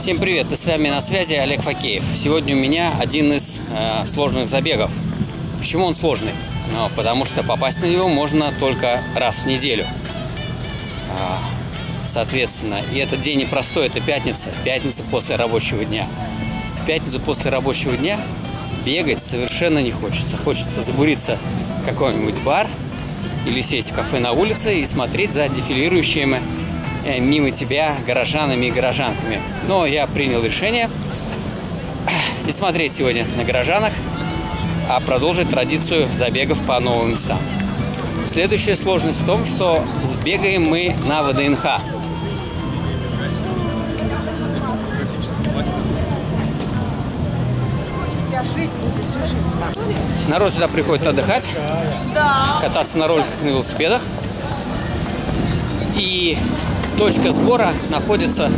Всем привет, и с вами на связи Олег Факеев. Сегодня у меня один из э, сложных забегов. Почему он сложный? Ну, потому что попасть на него можно только раз в неделю. А, соответственно, и этот день непростой, это пятница, пятница после рабочего дня. В пятницу после рабочего дня бегать совершенно не хочется. Хочется забуриться в какой-нибудь бар или сесть в кафе на улице и смотреть за дефилирующими мимо тебя горожанами и горожанками. Но я принял решение не смотреть сегодня на горожанах, а продолжить традицию забегов по новым местам. Следующая сложность в том, что сбегаем мы на ВДНХ. Народ сюда приходит отдыхать, кататься на роликах на велосипедах. И точка сбора находится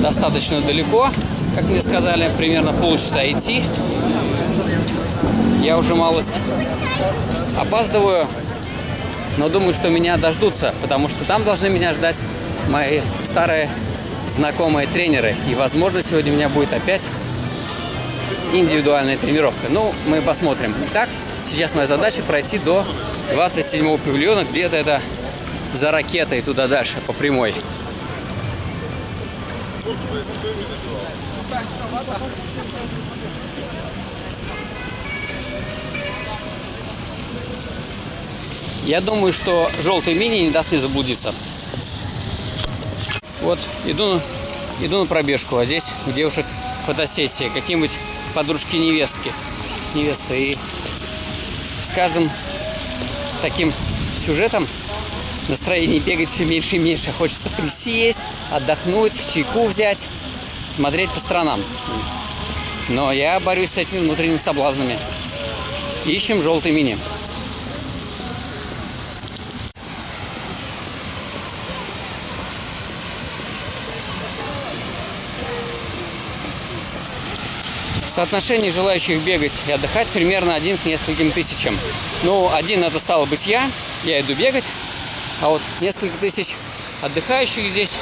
достаточно далеко, как мне сказали, примерно полчаса идти. Я уже малость опаздываю, но думаю, что меня дождутся, потому что там должны меня ждать мои старые знакомые тренеры. И, возможно, сегодня у меня будет опять индивидуальная тренировка. Ну, мы посмотрим. Итак, сейчас моя задача пройти до 27-го павильона, где-то это за ракетой туда дальше, по прямой. Я думаю, что желтый мини не даст мне заблудиться. Вот, иду, иду на пробежку, а здесь у девушек фотосессия. Какие-нибудь подружки-невестки. Невесты. И с каждым таким сюжетом настроение бегать все меньше и меньше. Хочется присесть, отдохнуть, чайку взять, смотреть по сторонам. Но я борюсь с этими внутренними соблазнами. Ищем желтый мини. Соотношение желающих бегать и отдыхать примерно один к нескольким тысячам. Ну, один это стало быть я, я иду бегать, а вот несколько тысяч отдыхающих здесь,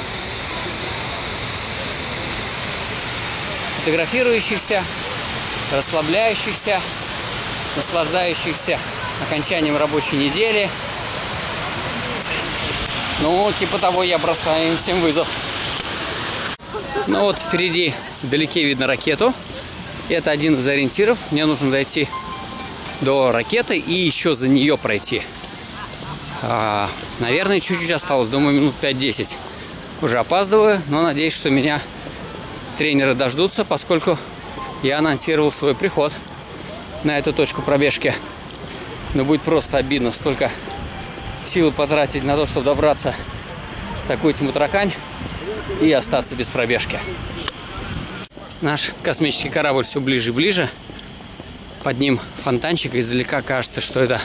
фотографирующихся, расслабляющихся, наслаждающихся окончанием рабочей недели. Ну, типа того, я бросаю им всем вызов. Ну вот впереди вдалеке видно ракету. Это один из ориентиров. Мне нужно дойти до ракеты и еще за нее пройти. А, наверное, чуть-чуть осталось, думаю, минут 5-10. Уже опаздываю, но надеюсь, что меня тренеры дождутся, поскольку я анонсировал свой приход на эту точку пробежки. Но будет просто обидно столько силы потратить на то, чтобы добраться в такую тьму таракань и остаться без пробежки. Наш космический корабль все ближе и ближе. Под ним фонтанчик. Издалека кажется, что это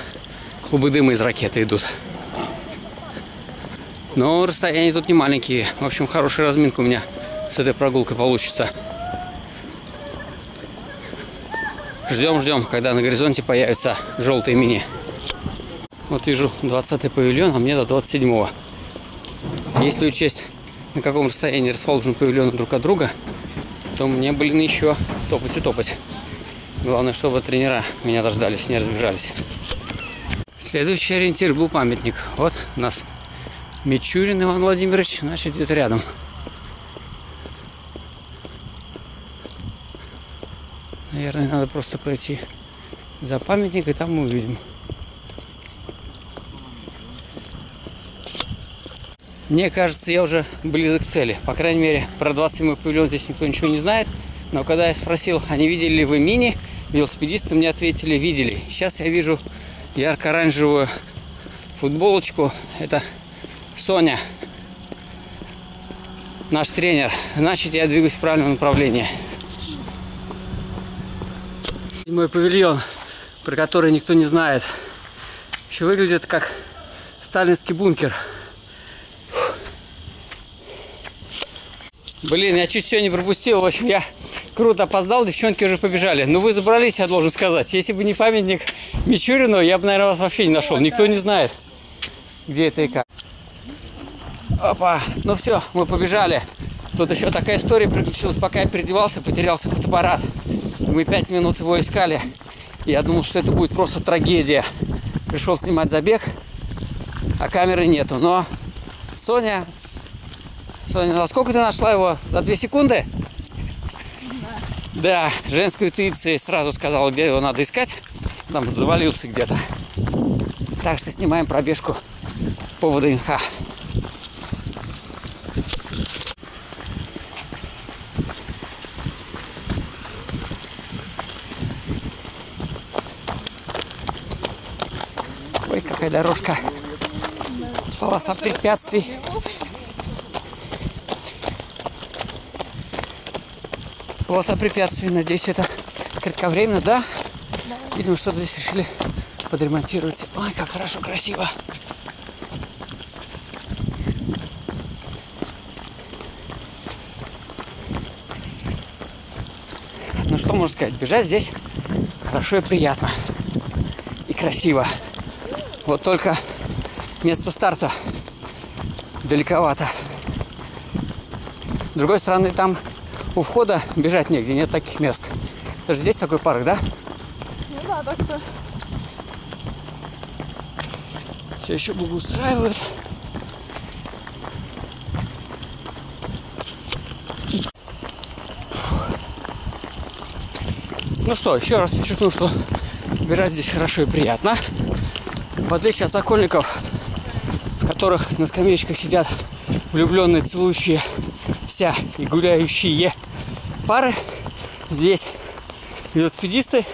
клубы дыма из ракеты идут. Но расстояния тут не маленькие. В общем, хорошая разминка у меня с этой прогулкой получится. Ждем, ждем, когда на горизонте появятся желтые мини. Вот вижу 20-й павильон, а мне до 27-го. Если учесть, на каком расстоянии расположен павильон друг от друга, то мне, блин, еще топать и топать. Главное, чтобы тренера меня дождались, не разбежались. Следующий ориентир был памятник. Вот нас Мичурин Иван Владимирович, значит, где-то рядом. Наверное, надо просто пройти за памятник, и там мы увидим. Мне кажется, я уже близок к цели. По крайней мере, про 27-й павильон здесь никто ничего не знает. Но когда я спросил, а не видели ли вы мини, велосипедисты мне ответили, видели. Сейчас я вижу ярко-оранжевую футболочку. Это Соня, наш тренер. Значит, я двигаюсь в правильном направлении. Мой павильон, про который никто не знает, еще выглядит как сталинский бункер. Блин, я чуть все не пропустил. В общем, я круто опоздал, девчонки уже побежали. Ну, вы забрались, я должен сказать. Если бы не памятник Мичурину, я бы, наверное, вас вообще не нашел. Никто не знает, где это и как. Опа, ну все, мы побежали. Тут еще такая история приключилась. Пока я переодевался, потерялся фотоаппарат. Мы пять минут его искали. Я думал, что это будет просто трагедия. Пришел снимать забег, а камеры нету. Но Соня... Соня, за сколько ты нашла его? За две секунды? Да, женскую интуицию сразу сказала, где его надо искать. Там завалился где-то. Так что снимаем пробежку по ВДНХ. Ой, какая дорожка. Полоса препятствий. Полоса препятствий, надеюсь, это кратковременно, да? Видимо, что-то здесь решили подремонтировать. Ой, как хорошо, красиво. Ну что можно сказать, бежать здесь хорошо и приятно. И красиво. Вот только место старта далековато. С другой стороны, там у входа бежать негде, нет таких мест. Даже здесь такой парк, да? Ну да, так-то. Все еще благоустраивают. Ну что, еще раз подчеркну, что бежать здесь хорошо и приятно. В отличие от сокольников, в которых на скамеечках сидят влюбленные, целующиеся и гуляющие пары, здесь велосипедисты,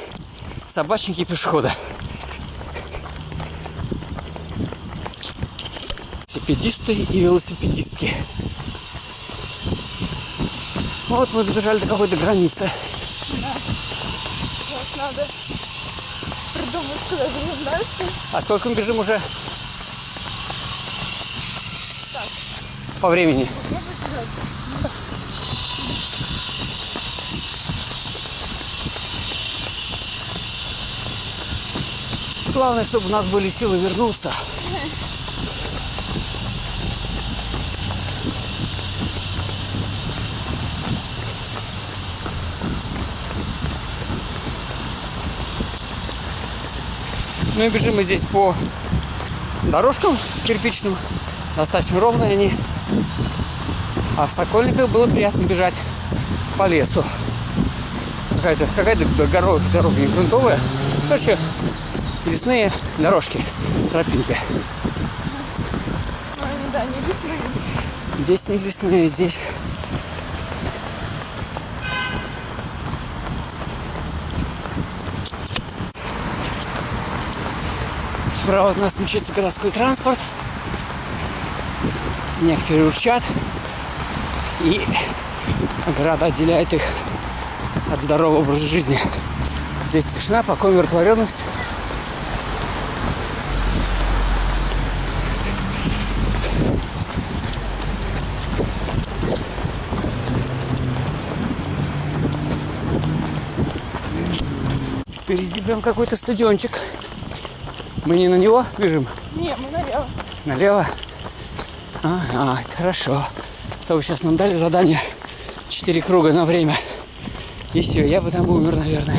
собачники и пешеходы. Велосипедисты и велосипедистки. Вот мы добежали до какой-то границы. Вот надо придумать, куда будем дальше. А сколько мы бежим уже? По времени. Главное, чтобы у нас были силы вернуться. Ну и бежим мы здесь по дорожкам кирпичным. Достаточно ровные они. А в Сокольниках было приятно бежать по лесу. Какая-то какая-то дорога, дорога не грунтовая. Короче, лесные дорожки, тропинки. Ой, ну да, не лесные. Здесь не лесные, здесь Справа от нас мчится городской транспорт. Некоторые урчат. И ограда отделяет их от здорового образа жизни. Здесь тишина, покой, умиротворенность. Впереди прям какой-то стадиончик. Мы не на него бежим? Не, мы налево. Налево? А, а, это хорошо. То вы сейчас нам дали задание 4 круга на время. И все, я бы там умер, наверное.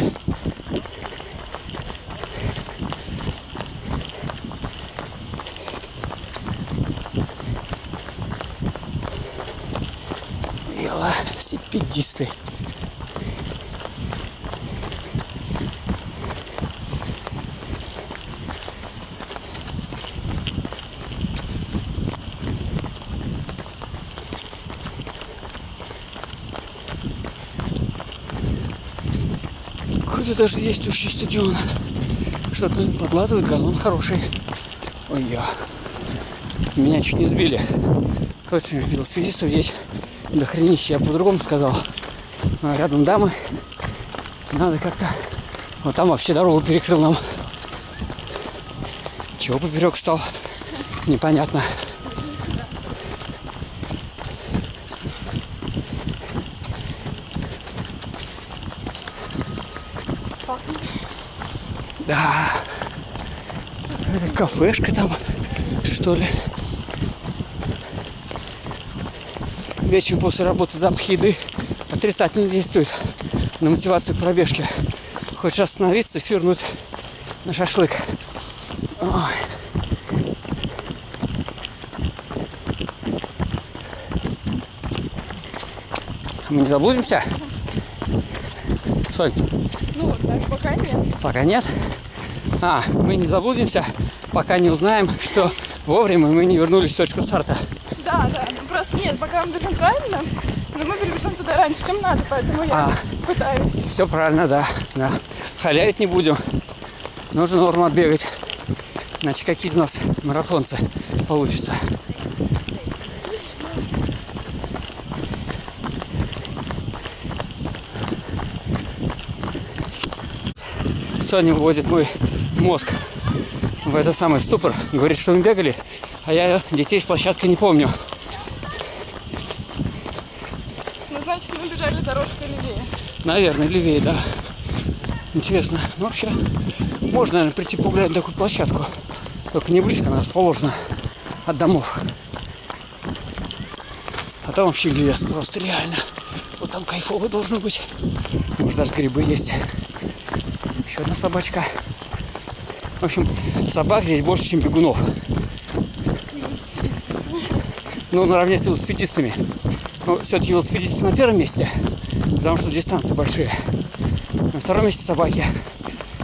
Велосипедисты. Какой-то даже действующий стадион. Что-то наверное, подладывает, галлон хороший. Ой, я. Меня чуть не сбили. Точно, велосипедистов здесь до хренища, я по-другому сказал. А рядом дамы. Надо как-то... Вот там вообще дорогу перекрыл нам. Чего поперек стал? Непонятно. Да. Это кафешка там, что ли. вечером после работы запах еды отрицательно действует на мотивацию пробежки. Хочешь остановиться и свернуть на шашлык. Ой. Мы не заблудимся? Сонь, Ну, так пока нет. пока нет. А, мы не заблудимся, пока не узнаем, что вовремя мы не вернулись в точку старта. Да, да. Просто нет, пока мы бежим правильно, но мы перебежим туда раньше, чем надо, поэтому я А. пытаюсь. Все правильно, да. да. Халявить не будем. Нужно норму отбегать. Иначе какие из нас марафонцы получится. Соня выводит мой мозг в этот самый ступор. Говорит, что мы бегали, а я детей с площадки не помню. Ну, значит, мы бежали дорожкой левее. Наверное, левее, да. Интересно. Ну, вообще, можно, наверное, прийти погулять на такую площадку. Только не близко, она расположена от домов. А там вообще лес просто реально. Вот там кайфово должно быть. Может, даже грибы есть. Еще одна собачка. В общем, собак здесь больше, чем бегунов. Ну, наравне с велосипедистами. Но все-таки велосипедисты на первом месте, потому что дистанции большие. На втором месте собаки.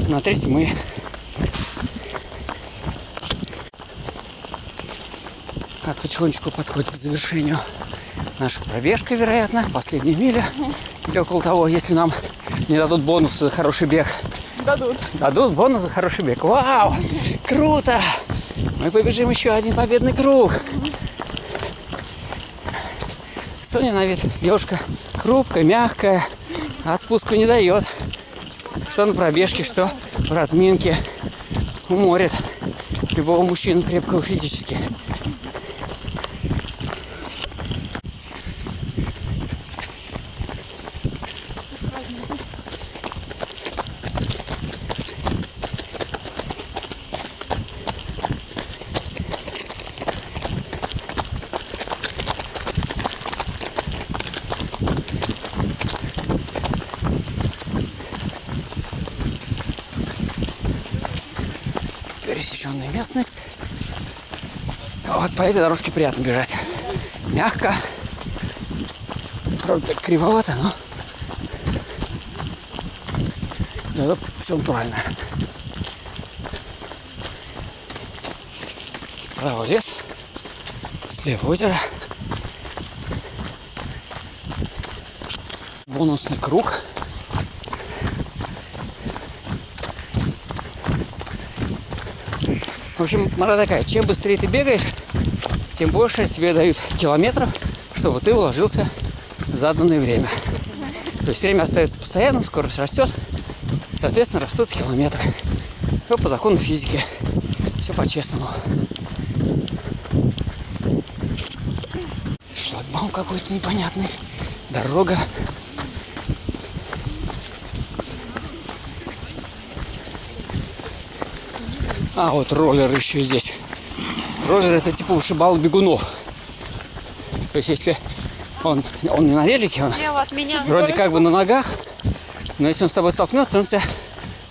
На третьем мы. А потихонечку подходит к завершению наша пробежка, вероятно, последняя миля. Или около того, если нам не дадут бонус за хороший бег. Дадут. Дадут бонус за хороший бег. Вау! Круто! Мы побежим еще один победный круг. Соня на вид девушка хрупкая, мягкая, а спуску не дает. Что на пробежке, что в разминке уморит любого мужчину крепкого физически. Местность. Вот по этой дорожке приятно бежать. Мягко. Правда, кривовато, но зато все правильно. Справа лес, слева озеро. Бонусный круг. В общем, мора такая, чем быстрее ты бегаешь, тем больше тебе дают километров, чтобы ты уложился в заданное время. То есть время остается постоянным, скорость растет, соответственно, растут километры. Все по закону физики. Все по-честному. Шлагбаум какой-то непонятный. Дорога. А, вот роллер еще здесь. Роллер это типа вышибал бегунов. То есть если он, он не на велике, он от меня. вроде как бы на ногах, но если он с тобой столкнется, он тебя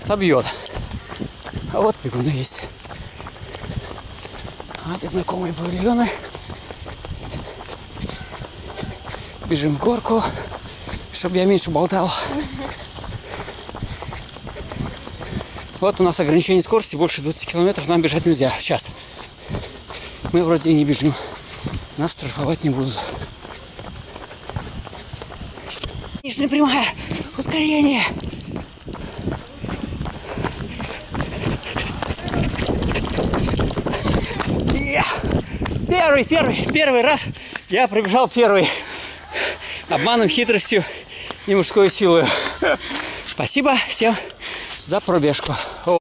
собьет. А вот бегуны есть. А это знакомые павильоны. Бежим в горку, чтобы я меньше болтал. Вот у нас ограничение скорости больше 20 километров, нам бежать нельзя в час. Мы вроде и не бежим. Нас штрафовать не будут. Нижняя прямая. Ускорение. Я! Первый, первый, первый раз я пробежал первый. Обманом, хитростью и мужской силой. Спасибо всем за пробежку.